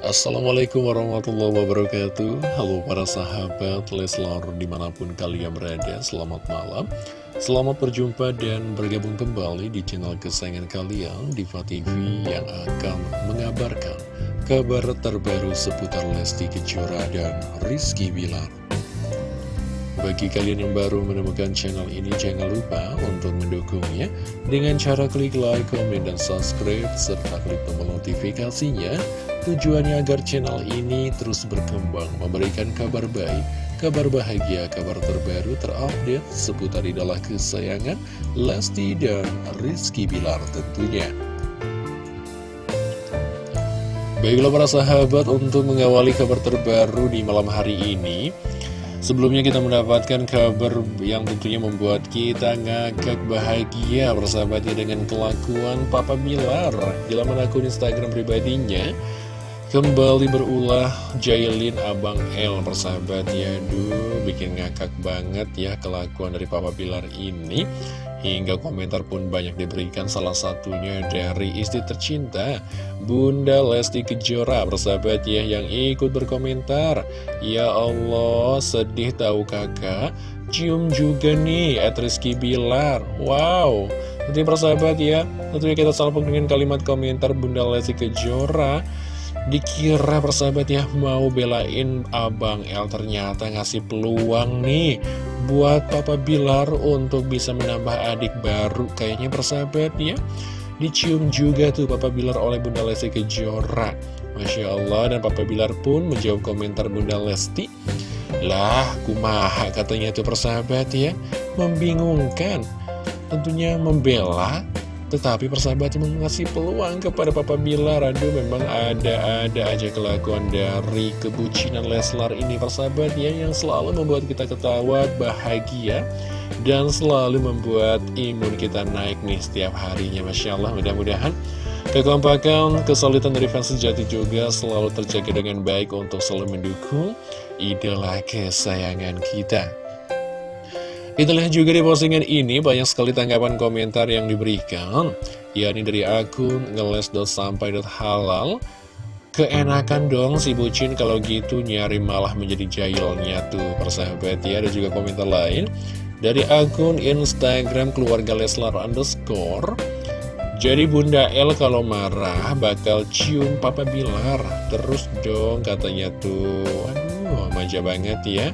Assalamualaikum warahmatullahi wabarakatuh. Halo para sahabat Leslar di mana pun kalian berada Selamat malam. Selamat berjumpa dan bergabung kembali di channel kesayangan kalian Diva TV yang akan mengabarkan kabar terbaru seputar Lesti Kejora dan Rizky Bilar bagi kalian yang baru menemukan channel ini, jangan lupa untuk mendukungnya dengan cara klik like, komen, dan subscribe, serta klik tombol notifikasinya. Tujuannya agar channel ini terus berkembang, memberikan kabar baik, kabar bahagia, kabar terbaru, terupdate seputar idola kesayangan Lesti dan Rizky Bilar tentunya. Baiklah para sahabat, untuk mengawali kabar terbaru di malam hari ini, Sebelumnya kita mendapatkan kabar yang tentunya membuat kita ngakak bahagia bersahabatnya dengan kelakuan Papa Bilar di laman akun Instagram pribadinya. Kembali berulah Jailin Abang L persahabat ya Duh bikin ngakak banget ya kelakuan dari Papa Bilar ini Hingga komentar pun banyak diberikan salah satunya dari istri tercinta Bunda Lesti Kejora persahabat ya yang ikut berkomentar. Ya Allah sedih tahu kakak? Cium juga nih at Rizky Bilar. Wow. Nanti persahabat ya Tentunya kita salpuk dengan kalimat komentar Bunda Lesti Kejora. Dikira persahabat ya mau belain Abang El ternyata ngasih peluang nih buat Papa Bilar untuk bisa menambah adik baru kayaknya persahabat ya. Dicium juga tuh Papa Bilar oleh Bunda Lesti Kejora. Masya Allah dan Papa Bilar pun menjawab komentar Bunda Lesti. Lah kumaha katanya tuh persahabat ya membingungkan. Tentunya membela tetapi persahabatnya mengasih peluang kepada Papa Bilar Aduh memang ada-ada aja kelakuan dari kebucinan Leslar ini persahabatnya Yang selalu membuat kita ketawa, bahagia Dan selalu membuat imun kita naik nih setiap harinya Masya Allah mudah-mudahan Kekompakan, kesulitan dari fans sejati juga selalu terjaga dengan baik untuk selalu mendukung idola kesayangan kita. Lihat juga di postingan ini banyak sekali tanggapan komentar yang diberikan yakni dari akun ngeles.sampai.halal Keenakan dong si bucin kalau gitu nyari malah menjadi jahilnya tuh persahabat ya. Ada juga komentar lain. Dari akun Instagram keluarga Leslar underscore Jadi Bunda El kalau marah bakal cium Papa Bilar. Terus dong katanya tuh. Aduh manja banget ya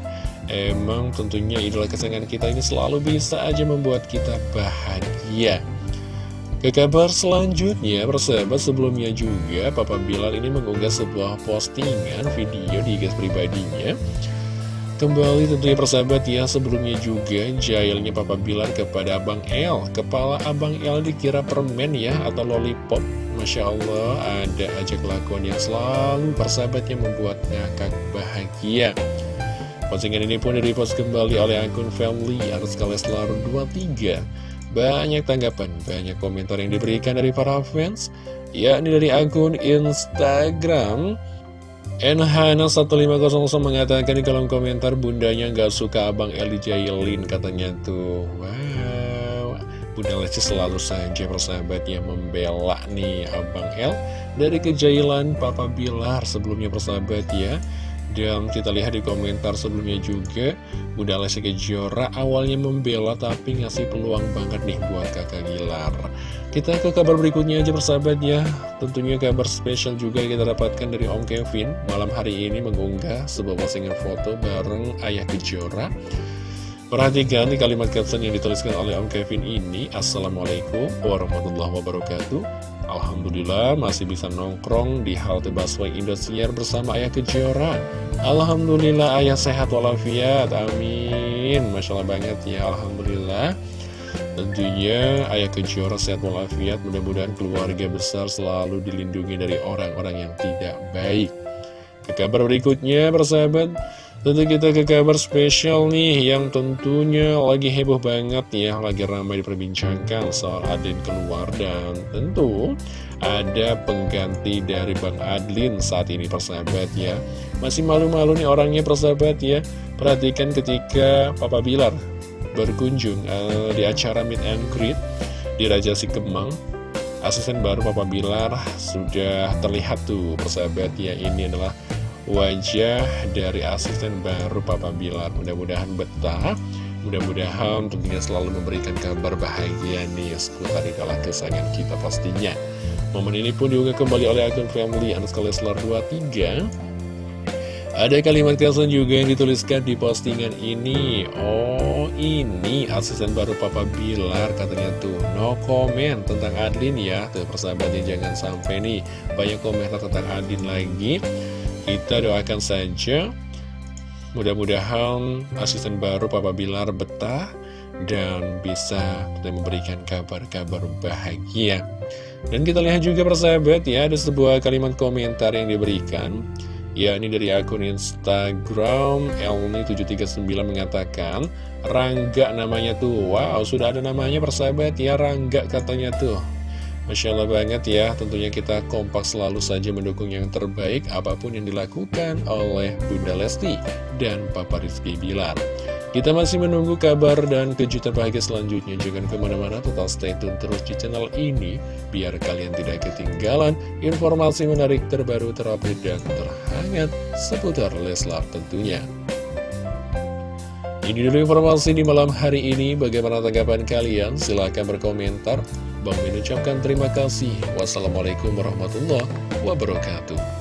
Emang tentunya idola kesayangan kita ini selalu bisa aja membuat kita bahagia. Ke kabar selanjutnya, persahabat sebelumnya juga Papa Bilal ini mengunggah sebuah postingan video di gas pribadinya. Kembali tentunya persahabat ya, sebelumnya juga jailnya Papa Bilar kepada Abang L Kepala Abang L dikira permen ya, atau lollipop. Masya Allah, ada aja kelakuan yang selalu persahabat yang membuat ngakak bahagia Postingan ini pun direpost kembali oleh akun family harus Leslar 23 Banyak tanggapan, banyak komentar yang diberikan dari para fans yakni dari akun Instagram. NHana1500 mengatakan di kolom komentar bundanya nggak suka abang Eli Jailin katanya tuh. Wow. Bunda Lesti selalu saja persahabat yang membela nih abang El. Dari kejailan Papa Bilar sebelumnya persahabat ya dan kita lihat di komentar sebelumnya juga Bunda Lesti Kejora awalnya membela tapi ngasih peluang banget nih buat kakak Gilar. Kita ke kabar berikutnya aja persahabat ya. Tentunya kabar spesial juga kita dapatkan dari Om Kevin. Malam hari ini mengunggah sebuah postingan foto bareng ayah Kejora. Perhatikan di kalimat caption yang dituliskan oleh Om Kevin ini. Assalamualaikum warahmatullahi wabarakatuh Alhamdulillah masih bisa nongkrong di halte busway Indosiar bersama Ayah Kejora. Alhamdulillah Ayah sehat walafiat, amin. Masya Allah banget ya, Alhamdulillah. Tentunya Ayah Kejora sehat walafiat, mudah-mudahan keluarga besar selalu dilindungi dari orang-orang yang tidak baik. Ke kabar berikutnya persahabat Tentu kita ke kabar spesial nih yang tentunya lagi heboh banget ya, lagi ramai diperbincangkan soal Adin keluar dan tentu ada pengganti dari Bang Adlin saat ini persahabat ya. Masih malu-malu nih orangnya persahabat ya. Perhatikan ketika Papa Bilar berkunjung uh, di acara Meet and Greet di Raja Sikemang asisten baru Papa Bilar sudah terlihat tuh persahabat ya ini adalah wajah dari asisten baru Papa Bilar. Mudah-mudahan betah. Mudah-mudahan tentunya selalu memberikan kabar bahagia nih seputar idola kesayangan kita pastinya. Momen ini pun juga kembali oleh akun family underscore Leslar 23 ada kalimat caption juga yang dituliskan di postingan ini. Oh ini asisten baru Papa Bilar katanya tuh. No comment tentang Adin ya. Tuh persahabatnya jangan sampai nih Banyak komentar tentang Adin lagi Kita doakan saja. Mudah-mudahan asisten baru Papa Bilar betah Dan bisa memberikan kabar-kabar bahagia. Dan kita lihat juga persahabat ya Ada sebuah kalimat komentar yang diberikan Ya, ini dari akun Instagram Elmi739 mengatakan Rangga namanya tuh Wow, sudah ada namanya persahabat ya Rangga katanya tuh Masya Allah banget ya Tentunya kita kompak selalu saja mendukung yang terbaik Apa pun yang dilakukan oleh Bunda Lesti dan Papa Rizky Bilar kita masih menunggu kabar dan kejutan bahagia selanjutnya. Jangan ke mana-mana, tetap stay tune terus di channel ini, biar kalian tidak ketinggalan informasi menarik terbaru, terupdate, dan terhangat seputar Leslar tentunya. Ini dulu informasi di malam hari ini. Bagaimana tanggapan kalian? Silahkan berkomentar. Bang mengucapkan terima kasih. Wassalamualaikum warahmatullahi wabarakatuh.